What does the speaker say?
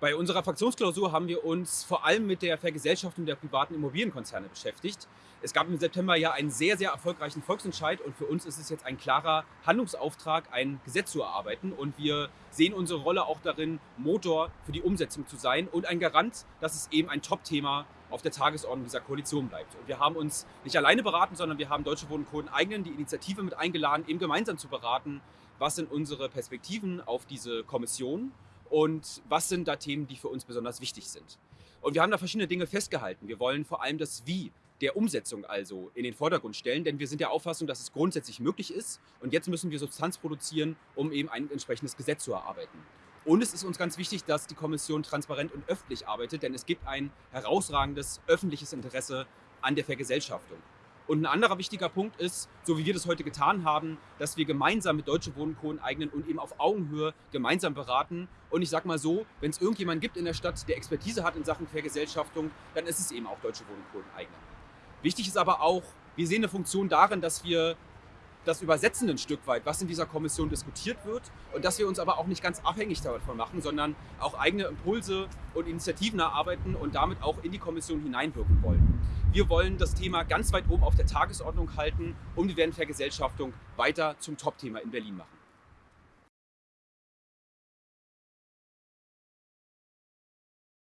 Bei unserer Fraktionsklausur haben wir uns vor allem mit der Vergesellschaftung der privaten Immobilienkonzerne beschäftigt. Es gab im September ja einen sehr, sehr erfolgreichen Volksentscheid und für uns ist es jetzt ein klarer Handlungsauftrag, ein Gesetz zu erarbeiten und wir sehen unsere Rolle auch darin, Motor für die Umsetzung zu sein und ein Garant, dass es eben ein Top-Thema auf der Tagesordnung dieser Koalition bleibt. Und wir haben uns nicht alleine beraten, sondern wir haben Deutsche Wohnen Coden eigenen die Initiative mit eingeladen, eben gemeinsam zu beraten, was sind unsere Perspektiven auf diese Kommission und was sind da Themen, die für uns besonders wichtig sind. Und wir haben da verschiedene Dinge festgehalten. Wir wollen vor allem das Wie der Umsetzung also in den Vordergrund stellen, denn wir sind der Auffassung, dass es grundsätzlich möglich ist und jetzt müssen wir Substanz produzieren, um eben ein entsprechendes Gesetz zu erarbeiten. Und es ist uns ganz wichtig, dass die Kommission transparent und öffentlich arbeitet, denn es gibt ein herausragendes öffentliches Interesse an der Vergesellschaftung. Und ein anderer wichtiger Punkt ist, so wie wir das heute getan haben, dass wir gemeinsam mit Deutsche Wohnen Co. eignen und eben auf Augenhöhe gemeinsam beraten. Und ich sag mal so, wenn es irgendjemand gibt in der Stadt, der Expertise hat in Sachen Vergesellschaftung, dann ist es eben auch Deutsche Wohnen Co. eignen. Wichtig ist aber auch, wir sehen eine Funktion darin, dass wir das übersetzen ein Stück weit, was in dieser Kommission diskutiert wird und dass wir uns aber auch nicht ganz abhängig davon machen, sondern auch eigene Impulse und Initiativen erarbeiten und damit auch in die Kommission hineinwirken wollen. Wir wollen das Thema ganz weit oben auf der Tagesordnung halten und wir werden Vergesellschaftung weiter zum Top-Thema in Berlin machen.